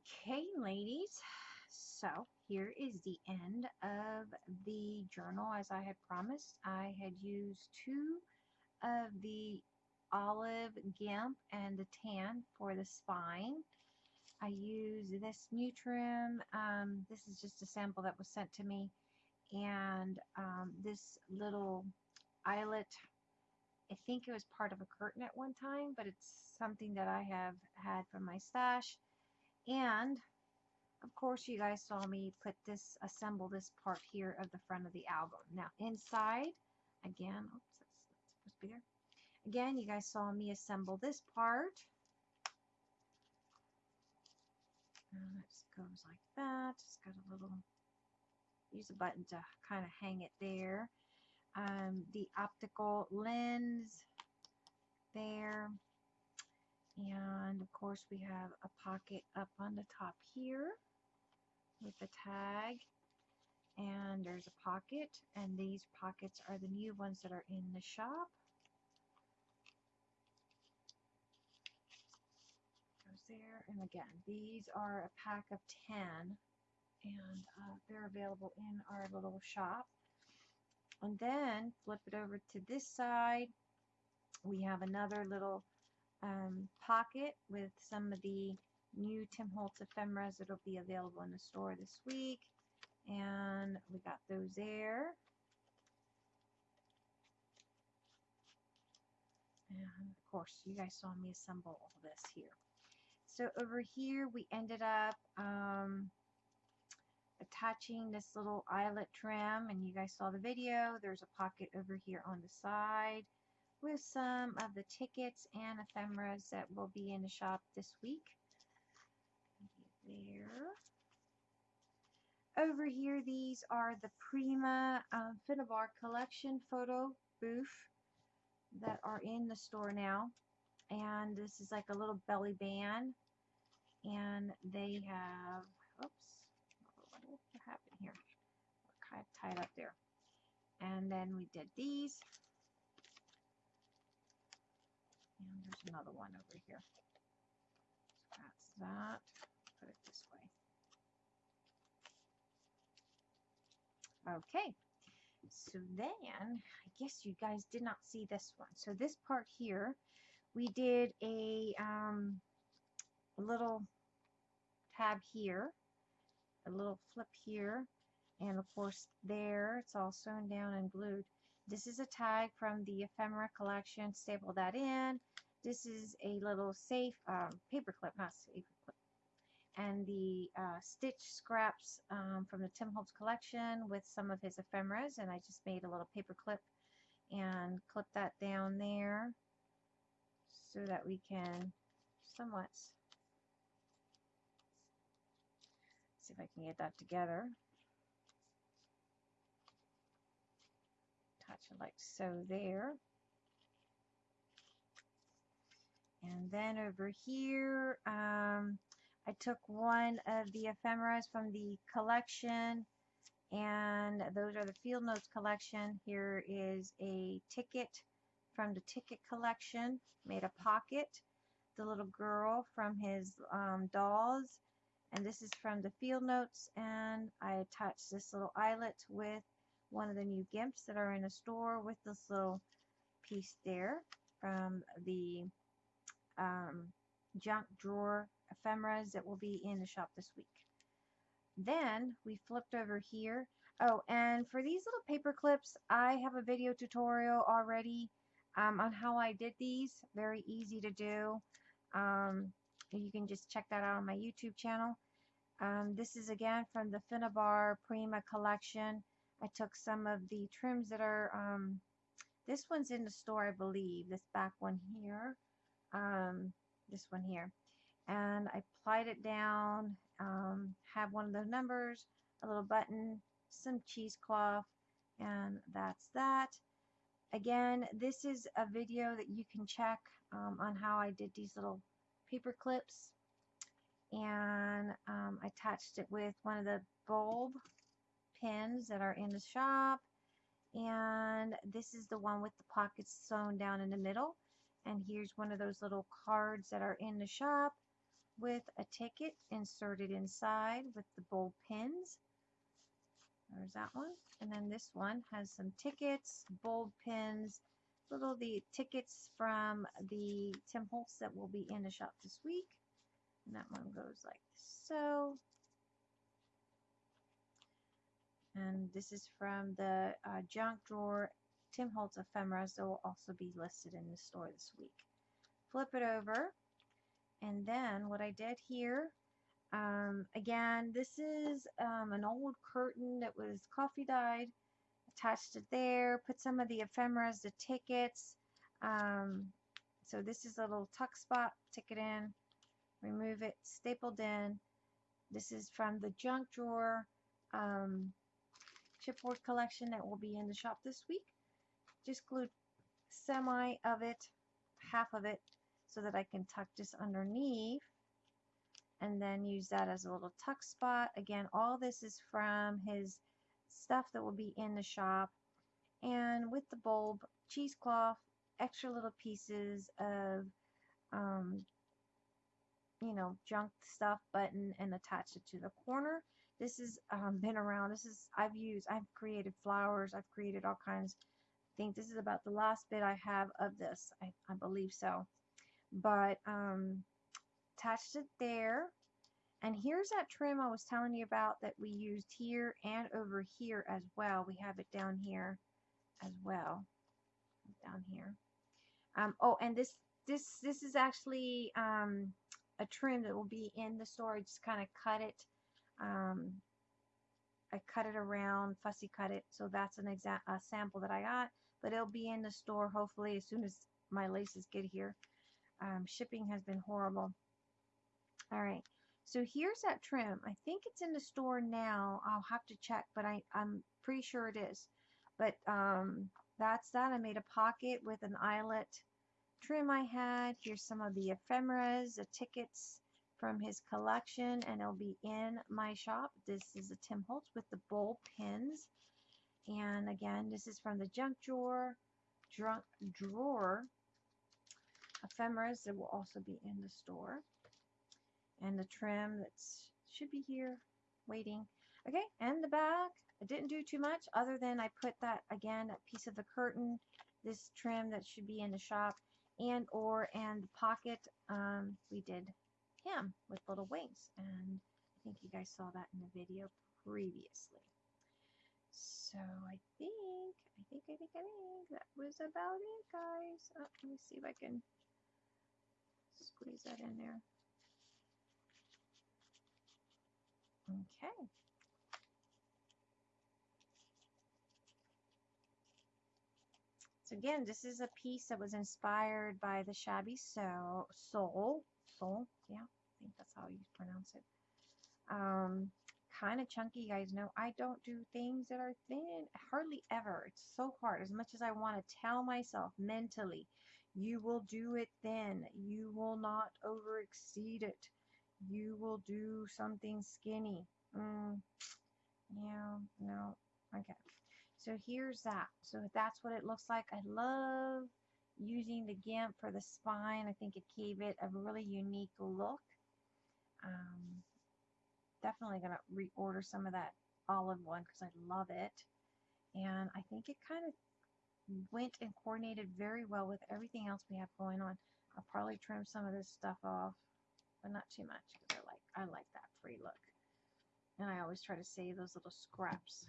Okay, ladies. So here is the end of the journal as I had promised. I had used two of the olive gimp and the tan for the spine. I use this Nutrim. Um, this is just a sample that was sent to me. And um, this little eyelet, I think it was part of a curtain at one time, but it's something that I have had from my stash. And of course you guys saw me put this, assemble this part here of the front of the album. Now inside, again, oops, that's, that's supposed to be there. Again, you guys saw me assemble this part. And it goes like that. It's got a little, use a button to kind of hang it there. Um, the optical lens there. And of course we have a pocket up on the top here with the tag. And there's a pocket and these pockets are the new ones that are in the shop. Goes there. And again, these are a pack of 10 and uh, they're available in our little shop. And then flip it over to this side. We have another little um, pocket with some of the new Tim Holtz ephemeras that'll be available in the store this week. And we got those there. And of course, you guys saw me assemble all this here. So over here, we ended up um, attaching this little eyelet trim, and you guys saw the video. There's a pocket over here on the side with some of the tickets and ephemeras that will be in the shop this week. There. Over here, these are the Prima um, Finnabair collection photo booth that are in the store now. And this is like a little belly band. And they have, oops, what happened here? Kind of tied up there. And then we did these. And there's another one over here. So that's that. Put it this way. Okay. So then, I guess you guys did not see this one. So this part here, we did a, um, a little tab here, a little flip here, and of course there, it's all sewn down and glued. This is a tag from the ephemera collection. Staple that in. This is a little safe um, paper clip, not safe clip. And the uh, stitch scraps um, from the Tim Holtz collection with some of his ephemeras. And I just made a little paper clip and clip that down there so that we can somewhat see if I can get that together. Touch it like so there. Then over here, um, I took one of the ephemeras from the collection, and those are the Field Notes collection. Here is a ticket from the ticket collection, made a pocket. The little girl from his um, dolls, and this is from the Field Notes, and I attached this little eyelet with one of the new gimps that are in the store with this little piece there from the um, junk drawer ephemeras that will be in the shop this week. Then we flipped over here. Oh, and for these little paper clips, I have a video tutorial already um, on how I did these. Very easy to do. Um, you can just check that out on my YouTube channel. Um, this is again from the Finnabair Prima collection. I took some of the trims that are, um, this one's in the store I believe, this back one here um, this one here. And I plied it down um, have one of those numbers a little button some cheesecloth and that's that. Again this is a video that you can check um, on how I did these little paper clips. And um, I attached it with one of the bulb pins that are in the shop. And this is the one with the pockets sewn down in the middle and here's one of those little cards that are in the shop with a ticket inserted inside with the bulb pins. There's that one. And then this one has some tickets, bold pins, little the tickets from the Tim Holtz that will be in the shop this week. And that one goes like so. And this is from the uh, junk drawer Tim Holtz ephemeras that will also be listed in the store this week. Flip it over. And then what I did here, um, again, this is um, an old curtain that was coffee dyed. Attached it there, put some of the ephemeras, the tickets. Um, so this is a little tuck spot, tick it in, remove it, stapled in. This is from the junk drawer um, chipboard collection that will be in the shop this week. Just glued semi of it, half of it, so that I can tuck this underneath and then use that as a little tuck spot. Again, all this is from his stuff that will be in the shop. And with the bulb, cheesecloth, extra little pieces of, um, you know, junk stuff button and attach it to the corner. This has um, been around. This is, I've used, I've created flowers. I've created all kinds. Think this is about the last bit I have of this. I, I believe so. But um, attached it there. And here's that trim I was telling you about that we used here and over here as well. We have it down here as well. Down here. Um, oh, and this this this is actually um, a trim that will be in the store. I just kind of cut it. Um, I cut it around, fussy cut it. So that's an exact a sample that I got. But it'll be in the store hopefully as soon as my laces get here. Um, shipping has been horrible. All right. So here's that trim. I think it's in the store now. I'll have to check, but I, I'm pretty sure it is. But um, that's that. I made a pocket with an eyelet trim I had. Here's some of the ephemeras, the tickets from his collection, and it'll be in my shop. This is a Tim Holtz with the bowl pins. And again, this is from the junk drawer, drunk drawer ephemeras that will also be in the store and the trim that should be here waiting. Okay, and the back. I didn't do too much other than I put that, again, that piece of the curtain, this trim that should be in the shop, and or, and the pocket, um, we did him with little wings. And I think you guys saw that in the video previously. So I think, I think, I think, I think that was about it, guys. Oh, let me see if I can squeeze that in there. Okay. So again, this is a piece that was inspired by the Shabby Soul, Soul, Soul, yeah, I think that's how you pronounce it. Um, kind of chunky, you guys know. I don't do things that are thin, hardly ever. It's so hard. As much as I want to tell myself mentally, you will do it thin. You will not over exceed it you will do something skinny. Mm, yeah, no, okay. So here's that. So that's what it looks like. I love using the GIMP for the spine. I think it gave it a really unique look. Um, definitely going to reorder some of that olive one because I love it. And I think it kind of went and coordinated very well with everything else we have going on. I'll probably trim some of this stuff off but not too much because I like I like that free look. And I always try to save those little scraps.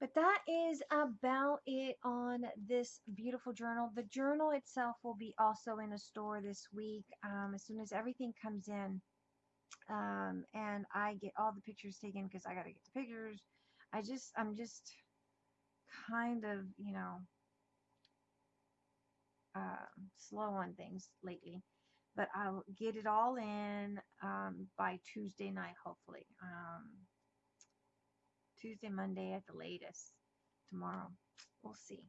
But that is about it on this beautiful journal. The journal itself will be also in a store this week um, as soon as everything comes in. Um, and I get all the pictures taken because I got to get the pictures. I just, I'm just kind of, you know, uh, slow on things lately but I'll get it all in um, by Tuesday night, hopefully. Um, Tuesday, Monday at the latest. Tomorrow. We'll see.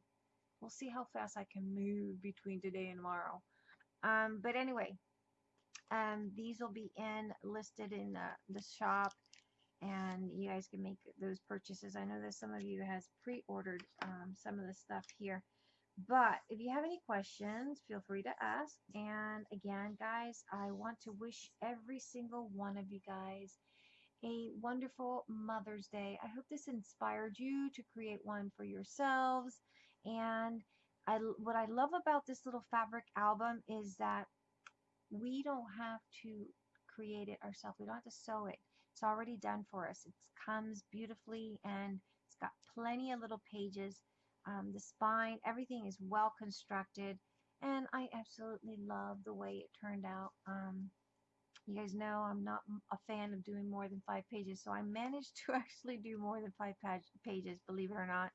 We'll see how fast I can move between today and tomorrow. Um, but anyway, um, these will be in listed in the, the shop and you guys can make those purchases. I know that some of you has pre-ordered um, some of the stuff here. But if you have any questions, feel free to ask. And again, guys, I want to wish every single one of you guys a wonderful Mother's Day. I hope this inspired you to create one for yourselves. And I, what I love about this little fabric album is that we don't have to create it ourselves. We don't have to sew it. It's already done for us. It comes beautifully and it's got plenty of little pages um, the spine, everything is well constructed, and I absolutely love the way it turned out. Um, you guys know I'm not a fan of doing more than five pages, so I managed to actually do more than five pages, believe it or not.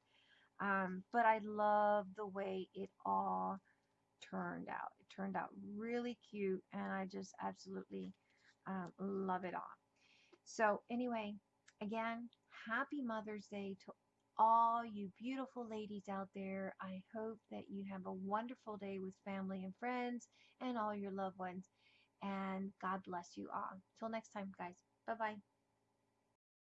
Um, but I love the way it all turned out. It turned out really cute, and I just absolutely um, love it all. So anyway, again, happy Mother's Day to all you beautiful ladies out there. I hope that you have a wonderful day with family and friends and all your loved ones. And God bless you all. Till next time, guys. Bye bye.